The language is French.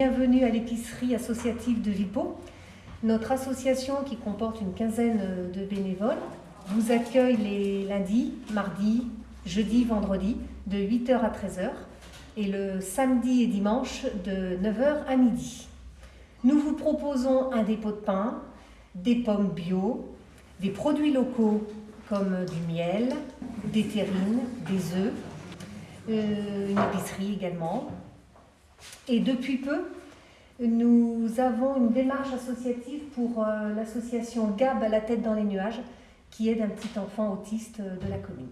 Bienvenue à l'épicerie associative de Vipo. Notre association, qui comporte une quinzaine de bénévoles, vous accueille les lundis, mardis, jeudis, vendredis de 8h à 13h et le samedi et dimanche de 9h à midi. Nous vous proposons un dépôt de pain, des pommes bio, des produits locaux comme du miel, des terrines, des œufs, euh, une épicerie également, et depuis peu, nous avons une démarche associative pour euh, l'association GAB à la tête dans les nuages, qui aide un petit enfant autiste de la commune.